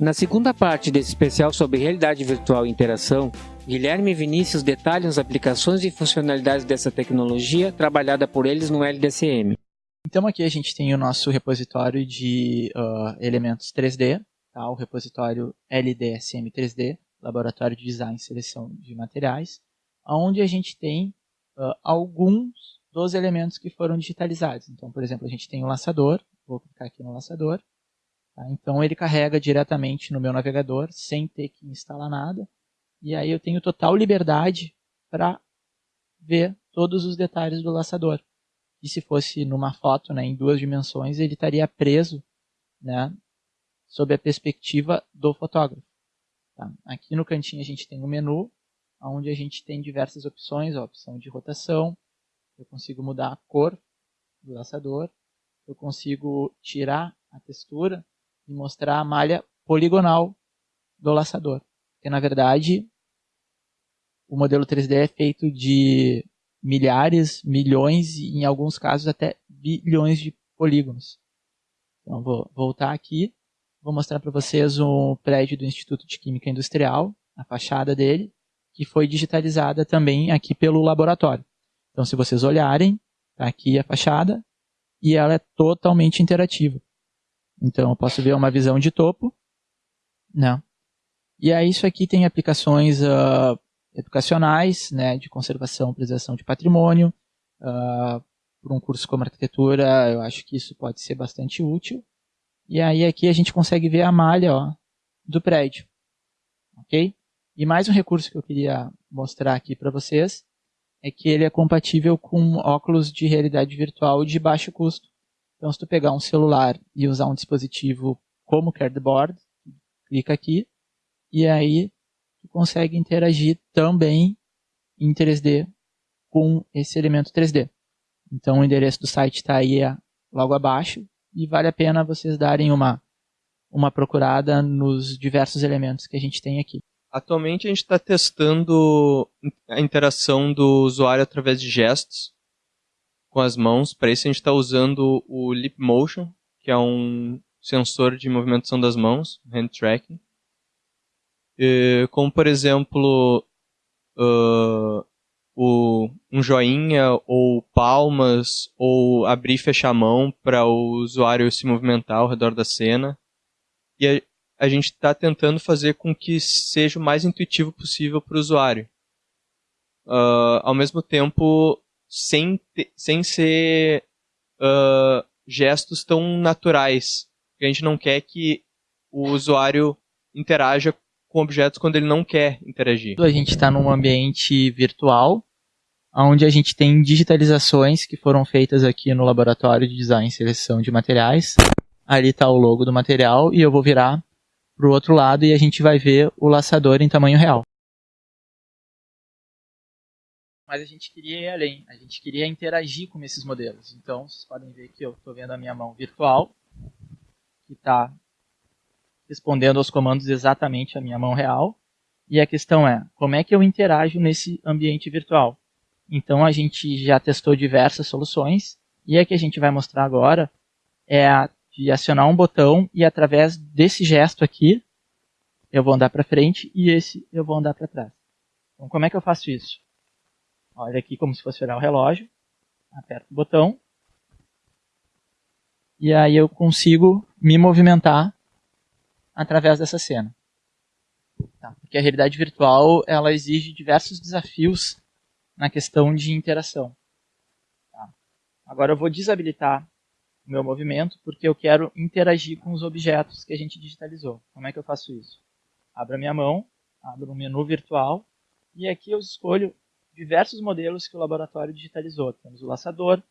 Na segunda parte desse especial sobre realidade virtual e interação, Guilherme e Vinícius detalham as aplicações e funcionalidades dessa tecnologia trabalhada por eles no LDCM. Então aqui a gente tem o nosso repositório de uh, elementos 3D, tá? o repositório LDSM 3D, Laboratório de Design e Seleção de Materiais, onde a gente tem uh, alguns dos elementos que foram digitalizados. Então, por exemplo, a gente tem o laçador, vou clicar aqui no laçador, tá? então ele carrega diretamente no meu navegador, sem ter que instalar nada, e aí eu tenho total liberdade para ver todos os detalhes do laçador. E se fosse numa foto, né, em duas dimensões, ele estaria preso, né, sob a perspectiva do fotógrafo. Tá? Aqui no cantinho a gente tem o um menu, onde a gente tem diversas opções, a opção de rotação, eu consigo mudar a cor do laçador, eu consigo tirar a textura e mostrar a malha poligonal do laçador. Porque na verdade o modelo 3D é feito de milhares, milhões e em alguns casos até bilhões de polígonos. Então vou voltar aqui, vou mostrar para vocês um prédio do Instituto de Química Industrial, a fachada dele, que foi digitalizada também aqui pelo laboratório. Então se vocês olharem, tá aqui a fachada e ela é totalmente interativa. Então eu posso ver uma visão de topo, né? E aí isso aqui tem aplicações uh, educacionais, né, de conservação e preservação de patrimônio. Uh, por um curso como arquitetura, eu acho que isso pode ser bastante útil. E aí aqui a gente consegue ver a malha ó, do prédio. Ok? E mais um recurso que eu queria mostrar aqui para vocês é que ele é compatível com óculos de realidade virtual de baixo custo. Então, se tu pegar um celular e usar um dispositivo como Cardboard, clica aqui, e aí tu consegue interagir também em 3D com esse elemento 3D. Então o endereço do site está aí é, logo abaixo e vale a pena vocês darem uma, uma procurada nos diversos elementos que a gente tem aqui. Atualmente a gente está testando a interação do usuário através de gestos com as mãos. Para isso a gente está usando o Lip Motion, que é um sensor de movimentação das mãos, hand tracking como por exemplo uh, o, um joinha ou palmas ou abrir e fechar a mão para o usuário se movimentar ao redor da cena. E a, a gente está tentando fazer com que seja o mais intuitivo possível para o usuário. Uh, ao mesmo tempo, sem, te, sem ser uh, gestos tão naturais. A gente não quer que o usuário interaja com objetos quando ele não quer interagir. A gente está num ambiente virtual, onde a gente tem digitalizações que foram feitas aqui no laboratório de design e seleção de materiais. Ali está o logo do material e eu vou virar para o outro lado e a gente vai ver o laçador em tamanho real. Mas a gente queria ir além, a gente queria interagir com esses modelos. Então, vocês podem ver que eu estou vendo a minha mão virtual, que está respondendo aos comandos exatamente a minha mão real. E a questão é, como é que eu interajo nesse ambiente virtual? Então a gente já testou diversas soluções e a que a gente vai mostrar agora é a de acionar um botão e através desse gesto aqui eu vou andar para frente e esse eu vou andar para trás. Então como é que eu faço isso? Olha aqui como se fosse olhar o relógio, aperto o botão e aí eu consigo me movimentar através dessa cena. Tá? Porque a realidade virtual ela exige diversos desafios na questão de interação. Tá? Agora eu vou desabilitar o meu movimento porque eu quero interagir com os objetos que a gente digitalizou. Como é que eu faço isso? Abro a minha mão, abro um menu virtual e aqui eu escolho diversos modelos que o laboratório digitalizou. Temos o laçador,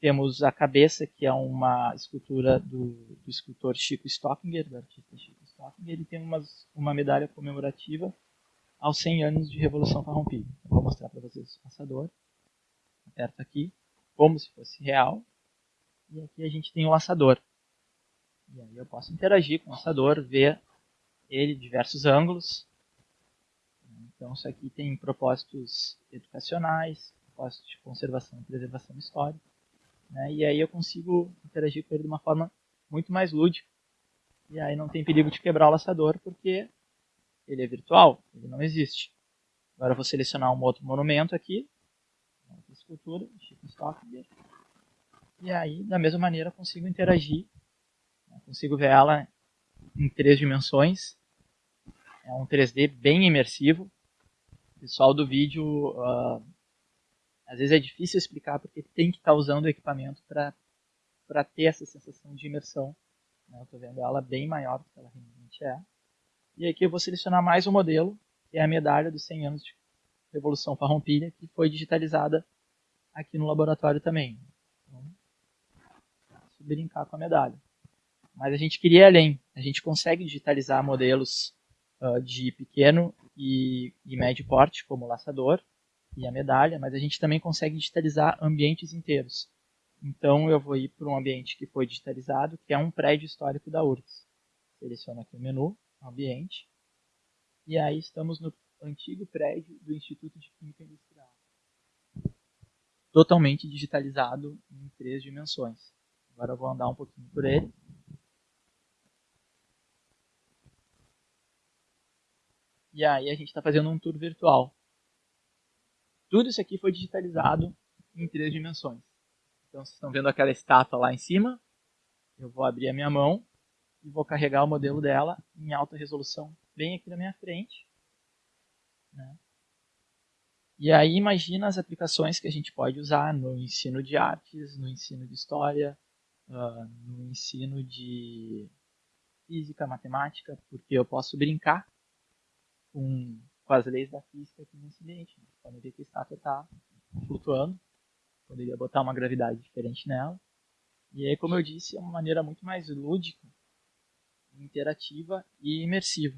temos a cabeça, que é uma escultura do, do escultor Chico Stockinger, do artista Chico Stockinger. Ele tem umas, uma medalha comemorativa aos 100 anos de Revolução Farroupilha. Eu vou mostrar para vocês o passador. Aperto aqui, como se fosse real. E aqui a gente tem o laçador. E aí eu posso interagir com o laçador, ver ele de diversos ângulos. Então isso aqui tem propósitos educacionais, propósitos de conservação e preservação histórica. Né? E aí eu consigo interagir com ele de uma forma muito mais lúdica. E aí não tem perigo de quebrar o laçador porque ele é virtual, ele não existe. Agora eu vou selecionar um outro monumento aqui, outra escultura, Chico Stockinger. E aí, da mesma maneira, consigo interagir, né? consigo ver ela em três dimensões. É um 3D bem imersivo. Pessoal do vídeo, uh, às vezes é difícil explicar porque tem que estar tá usando o equipamento para ter essa sensação de imersão. Né? Estou vendo ela bem maior do que ela realmente é. E aqui eu vou selecionar mais um modelo, que é a medalha dos 100 anos de Revolução Farroupilha, que foi digitalizada aqui no laboratório também. Então, brincar com a medalha. Mas a gente queria ir além. A gente consegue digitalizar modelos uh, de pequeno e, e médio porte, como o laçador e a medalha, mas a gente também consegue digitalizar ambientes inteiros. Então eu vou ir para um ambiente que foi digitalizado, que é um prédio histórico da URGS. Seleciono aqui o menu, ambiente, e aí estamos no antigo prédio do Instituto de Química Industrial. Totalmente digitalizado em três dimensões. Agora eu vou andar um pouquinho por ele. E aí a gente está fazendo um tour virtual. Tudo isso aqui foi digitalizado em três dimensões. Então vocês estão vendo aquela estátua lá em cima. Eu vou abrir a minha mão e vou carregar o modelo dela em alta resolução bem aqui na minha frente. Né? E aí imagina as aplicações que a gente pode usar no ensino de artes, no ensino de história, uh, no ensino de física, matemática, porque eu posso brincar com, com as leis da física aqui nesse ambiente. Vocês podem ver que a estátua está flutuando poderia botar uma gravidade diferente nela. E aí, como eu disse, é uma maneira muito mais lúdica, interativa e imersiva.